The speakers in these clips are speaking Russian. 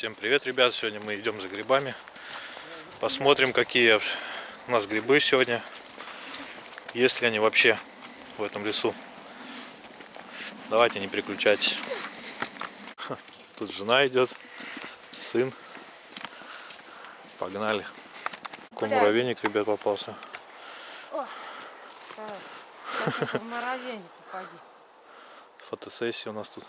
Всем привет, ребят! Сегодня мы идем за грибами. Посмотрим, какие у нас грибы сегодня. Есть ли они вообще в этом лесу. Давайте не переключайтесь. Тут жена идет, сын. Погнали. Какой муравейник, ребят, попался. В муравейник попади. Фотосессия у нас тут.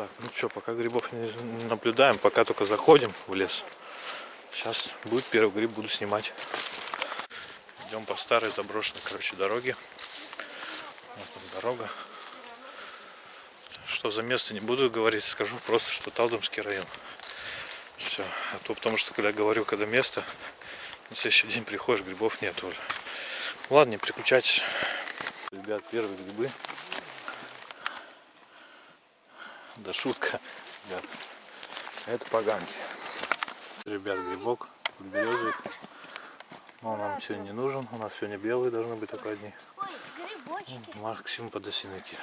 Так, ну что, пока грибов не наблюдаем, пока только заходим в лес. Сейчас будет первый гриб, буду снимать. Идем по старой заброшенной, короче, дороге. Вот там дорога. Что за место не буду говорить, скажу просто, что Талдомский район. Все. А то потому что, когда говорю, когда место, на следующий день приходишь, грибов нет уже. Ладно, не переключайтесь. Ребят, первые грибы. Да шутка, ребят. Это поганки. Ребят, грибок, березовик. Но он нам сегодня не нужен. У нас сегодня белые должны быть только одни. Максим подосиныки.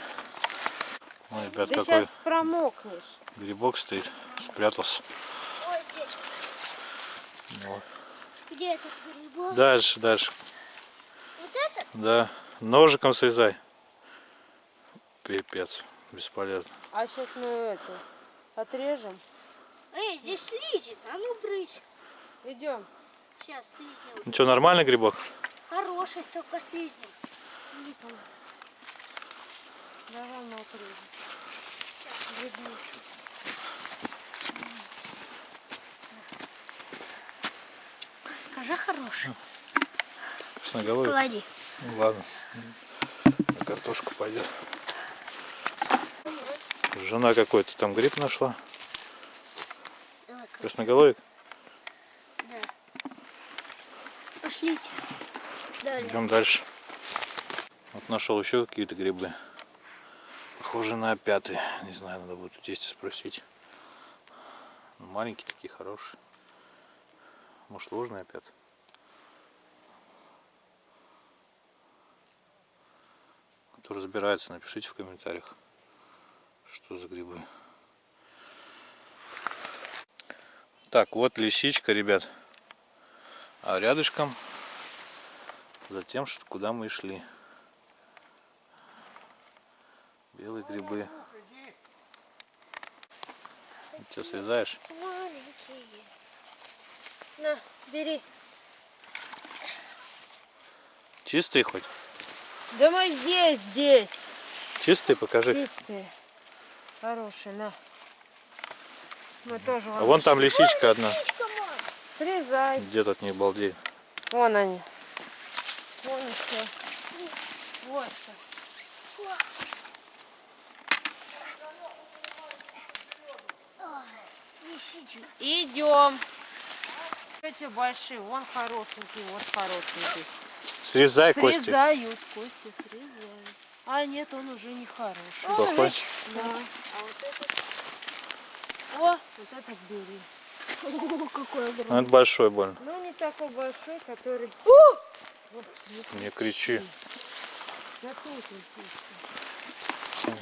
Ну, ребят, Ты какой сейчас промокнешь. грибок стоит. Спрятался. Ой, здесь. Вот. Где этот грибок? Дальше, дальше. Вот этот? Да. Ножиком срезай. Пипец. Бесполезно. А сейчас мы это отрежем. Эй, здесь слизень. А ну брысь. Идем. Сейчас слизнем. Ну что, нормальный грибок? Хороший, только слизнем. Давай мы отрежем. Скажи хороший. Красноголовый? Клади. Ну, ладно. На картошку пойдет. Жена какой-то там гриб нашла. Красноголовик? Да. Пошлите. Далее. Идем дальше. Вот нашел еще какие-то грибы. Похоже на опятые. Не знаю, надо будет у тестя спросить. Ну, Маленькие такие, хорошие. Может, ложные опят? Кто разбирается, напишите в комментариях, что за грибы. Так, вот лисичка, ребят. А рядышком за тем, что куда мы и шли. Белые грибы. Что, срезаешь? Маленькие. На, бери. Чистые хоть? Да мы здесь, здесь. Чистые покажи. Чистые. Хорошие, на. Мы тоже А вон там лисичка одна. Срезай. Где-то от них балдеет. Вон они. Вон еще. Вот. Лисичка. Идем. Эти большие, вон хорошенький, вот хорошенький. Срезай кости. Срезают, кости срезают. А нет, он уже не хороший. Плохой? Да. А вот этот... О, вот этот бери. О, какой огромный. Ну, это большой больно. Ну, не такой большой, который... Господи, Не кричи. Да тут.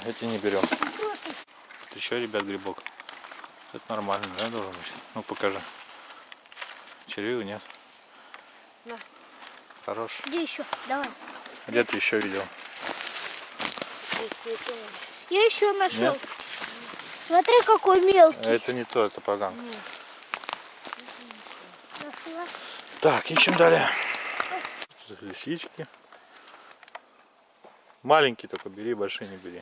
Эти не берем. Вот еще, ребят, грибок. Это нормально, да, должен быть? Ну, покажи. Червивый нет? На. Хорош. Где еще? Давай. Где ты еще видел? Я еще нашел. Нет? Смотри, какой мелкий. Это не то, это поганка. Так, ищем далее. Лисички. Маленькие только бери, большие не бери.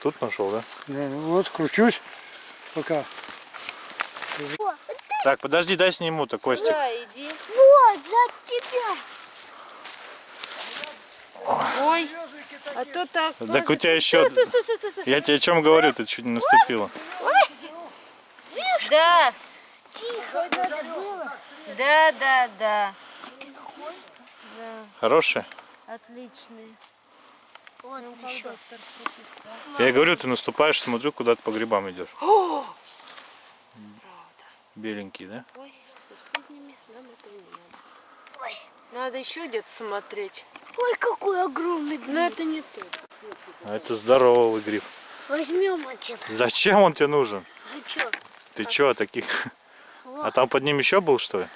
Тут нашел, да? Да, вот кручусь пока. О, Так, подожди, дай сниму-то, Костик. Да, иди. вот, за тебя. Ой, а то так... Так у тебя еще... Я тебе о чем говорю, ты чуть не наступила. Да, Тихо, да, да, да. Хорошие? Отличные. Я говорю, ты наступаешь, смотрю, куда ты по грибам идешь. Беленький, да? Ой, со слизнями нам это не надо. Ой. Надо еще где-то смотреть. Ой, какой огромный Но гриб. это не то. А это здоровый гриб. Возьмем один. Зачем он тебе нужен? А чё? Ты чё, таких? Во, А там под ним еще был, что ли?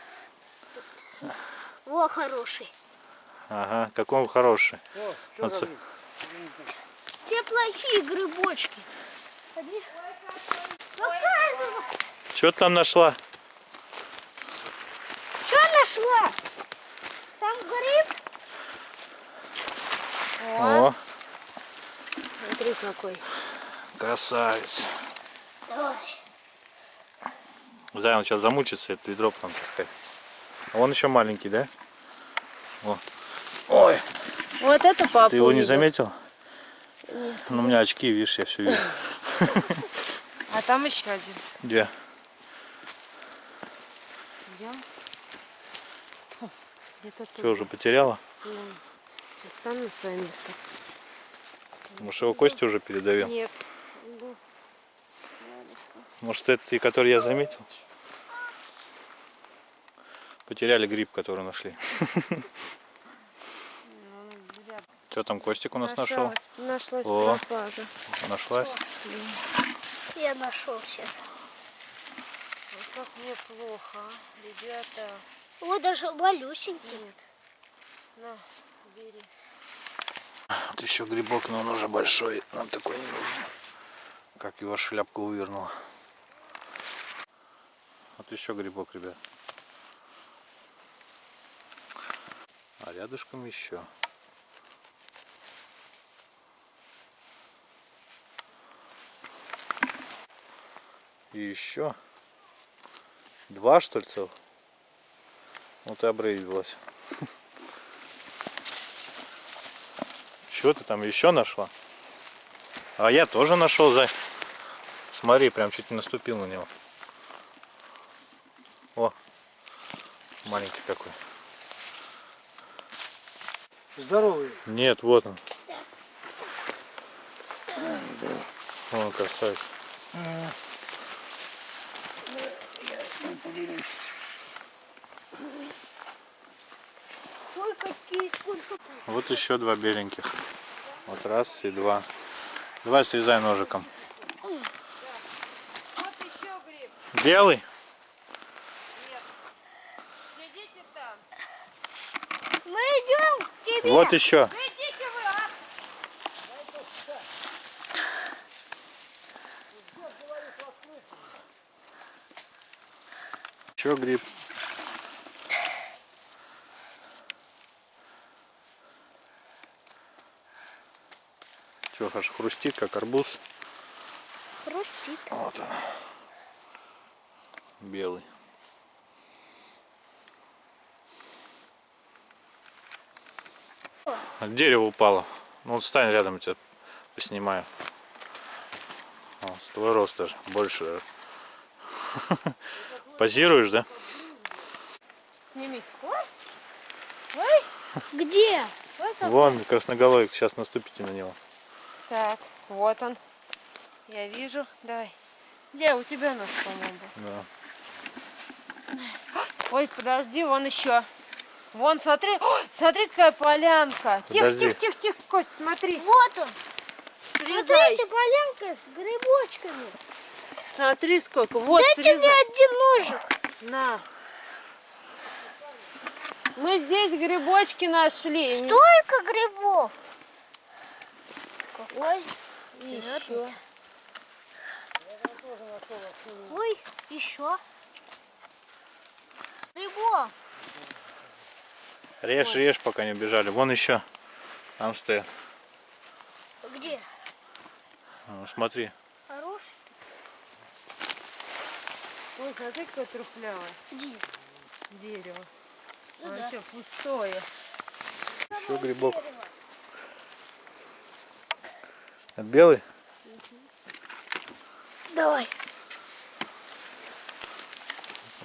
во хороший. Ага, какой он хороший. О, Вот что с- Все плохие грибочки. Показывай. Что ты там нашла? Что нашла? Там гриб? О, Смотри какой. красавец. Давай. Зай, он сейчас замучится, это ведро потом таскать. А он еще маленький, да? О. Ой, Вот это папа ты его не увидел. заметил? Ну, у меня очки, видишь, я все вижу. А там еще один. Где? Идем. Тут. Что, уже потеряла? Сейчас стану на свое место. Может, его Костя уже передавил? Нет. Может, это и который я заметил? Потеряли гриб, который нашли. Что там Костик у нас нашел? Нашлась О. пропажа. Нашлась? Я нашел сейчас. Вот как мне плохо, а, ребята. Вот даже малюсенький. Нет. На, бери. Вот еще грибок, но он уже большой. Нам такой не нужен. Как его шляпку вывернула. Вот еще грибок, ребят. А рядышком еще. И еще. Два, что ли, целых? Вот и обрызгалась. Что ты там еще нашла? А я тоже нашел, Зай. Смотри, прям чуть не наступил на него. О, маленький какой. Здоровый. Нет, вот он. О, красавец. Ой, какие сколько Вот еще два беленьких. Вот раз и два. Давай срезай ножиком. Вот еще гриб. Белый? Мы идем к тебе. Вот еще. Идите вы, а! Еще гриб. Че, аж хрустит, как арбуз. Хрустит. Вот он. Белый. От дерева упало. Ну вот стань рядом, я тебя поснимаю. О, с твой рост даже. Больше. Позируешь, да? Сними. Где? Вон красноголовик, сейчас наступите на него. Так, вот он. Я вижу. Давай. Где? У тебя нож, по-моему. Да. Ой, подожди, вон еще. Вон, смотри. Ой, смотри, какая полянка. Тихо, тихо, тихо, тихо, Кость, смотри. Вот он. Срезай. Смотрите, полянка с грибочками. Смотри, сколько. Вот, Дайте мне срезай. один ножик. На. Мы здесь грибочки нашли. Столько грибов. Ой, Еще. ой, еще. Грибов. Режь, режь, пока не убежали. Вон еще. Там стоят. Где? Ну, смотри. Хороший? Ой, смотри, какое трухлявое Где? дерево. Ну А да. что, пустое. Еще грибок. Это белый? Давай.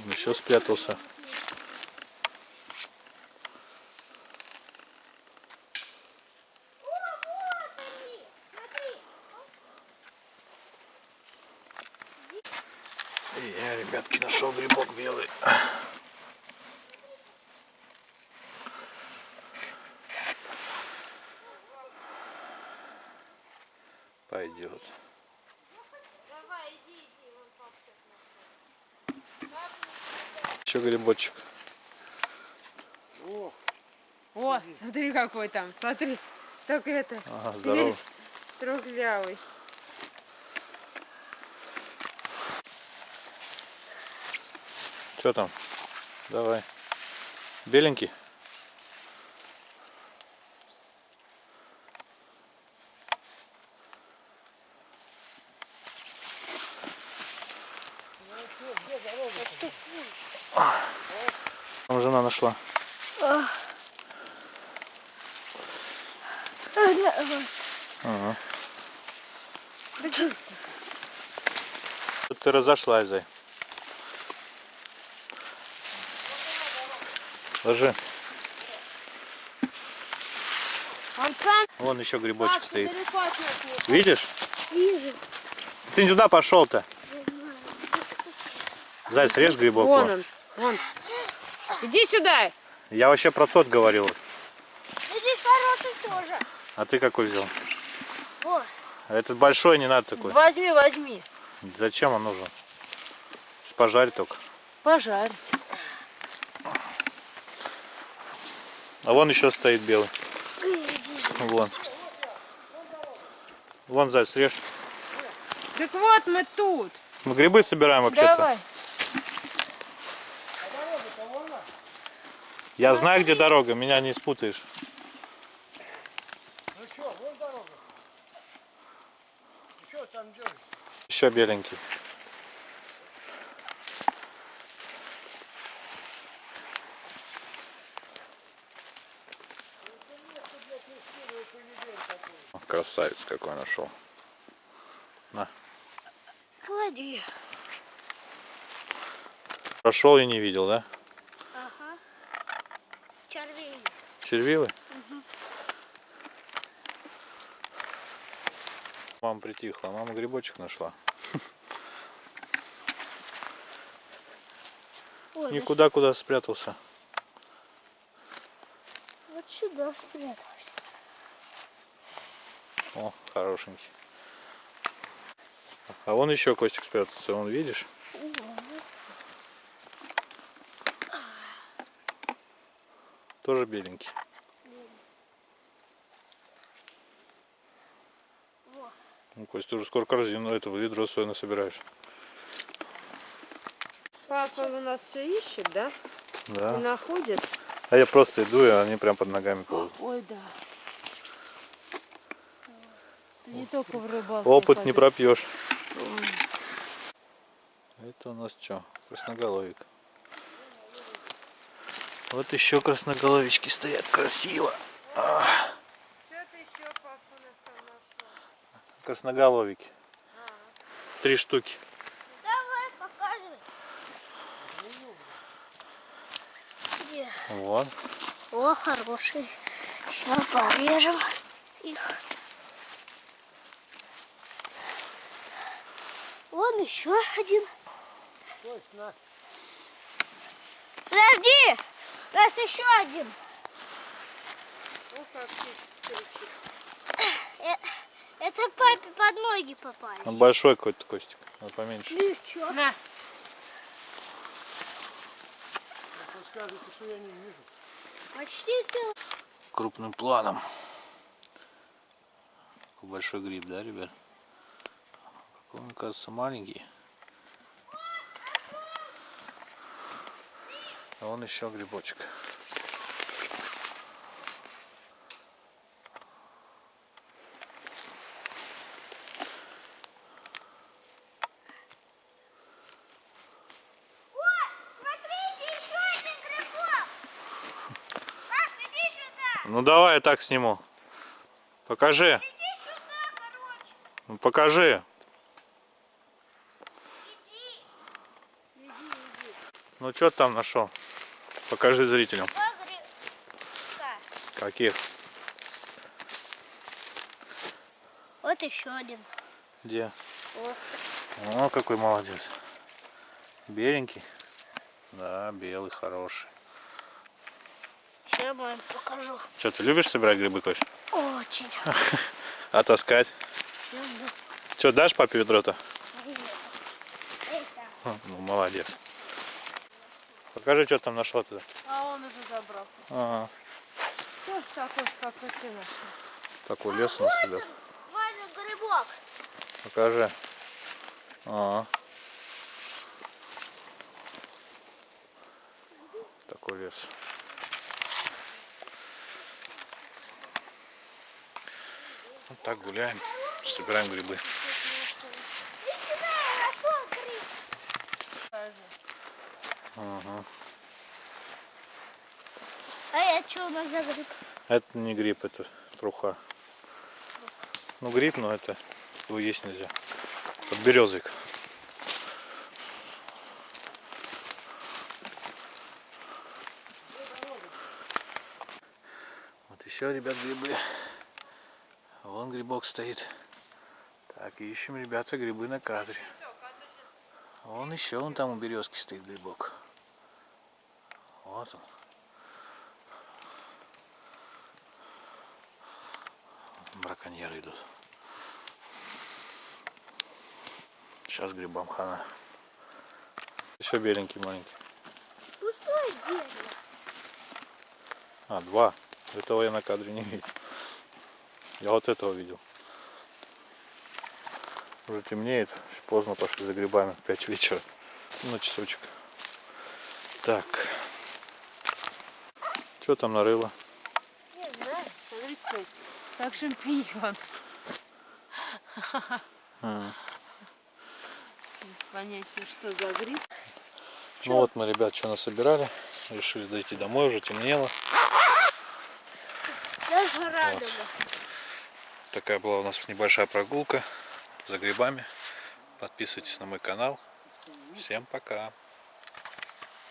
Он еще спрятался. И я, ребятки, нашел грибок белый. Пойдет. Еще грибочек. О, смотри какой там, смотри. Только это, Ага, весь трухлявый. Что там? Давай. Беленький? Там жена нашла. Ага. Тут ты разошлась, Зай. Ложи. Вон еще грибочек так стоит. Видишь? Вижу. Ты не туда пошел-то. Зай, срежь грибок. Вон. он, вон. Иди сюда. Я вообще про тот говорил. И здесь хороший тоже. А ты какой взял? О, А Этот большой не надо такой. Возьми, возьми. Зачем он нужен? Пожарь только. Пожарить. А вон еще стоит белый. Вон. Вон, Зай, срежь. Так вот мы тут. Мы грибы собираем вообще-то. Давай. Я знаю, где дорога, меня не спутаешь. Ну что, вон дорога. Ну что там делать? Еще беленький. Красавец какой нашел. На. клади. Прошел и не видел, да? Ага. Червей. Червивый? Мама притихла, мама грибочек нашла. Ой, да Никуда куда спрятался. вот сюда спрятался. О, хорошенький. А вон еще Костик спрятался, вон видишь? Тоже беленький. Ну, Кость, ты уже скоро корзину этого ведро сойно собираешь. Папа у нас все ищет, да? И Да. находит. А я просто иду, и они прям под ногами ползают. Ой, да. Ты не только в рыбалку. Опыт не ходишь. пропьешь. Это у нас что? Красноголовик. Вот еще красноголовички стоят красиво. Что ты еще, папа, у нас там Красноголовики. Три штуки. Давай, показывай. Где? Вот. О, хороший. Сейчас порежем их. Вон еще один. Подожди! У нас еще один. Ну, как ты Это папе под ноги попались. Он большой какой-то Костик. Он поменьше. Ну? На, что я не вижу. Почти цел. Крупным планом. Какой большой гриб, да, ребят? Какой он, кажется, маленький. А вон еще грибочек. Смотрите, еще один грибок. Пап, иди сюда. Ну давай я так сниму. Покажи. Иди сюда, короче. Ну, покажи. Иди. Ну что ты там нашел? Покажи зрителям. Каких? Вот еще один. Где? Вот. О, какой молодец. Беленький? Да, белый, хороший. Я вам покажу. Что, ты любишь собирать грибы, Кость? Очень. А таскать? Люблю. Что, дашь папе ведро-то? Ну, молодец. Покажи, что там нашла туда. А он уже забрал. Ага. Такой, ты нашел. Такой лес у нас, ребят. Ваня, грибок. Покажи. Ага. Такой лес. Вот так гуляем, собираем грибы. Ага. А это что у нас за гриб? Это не гриб, это труха. Ну гриб, но это его есть нельзя. Подберезовик. Вот еще, ребят, грибы. Вон грибок стоит. Так, ищем, ребята, грибы на кадре. Вон еще, вон там у березки стоит грибок. Вот он. браконьеры идут. Сейчас грибам хана. Еще беленький маленький. Пустое дерево. А, два. Этого я на кадре не видел. Я вот этого видел. Уже темнеет. Поздно пошли за грибами. Пять вечера. На часочек. Так. Что там нарыло? Не знаю, смотри, какой. Как шампиньон. Без понятия, что за гриб. Ну вот мы, ребят, что насобирали. Решили дойти домой, уже темнело. Даже радуга. Такая была у нас небольшая прогулка за грибами. Подписывайтесь на мой канал. Всем пока.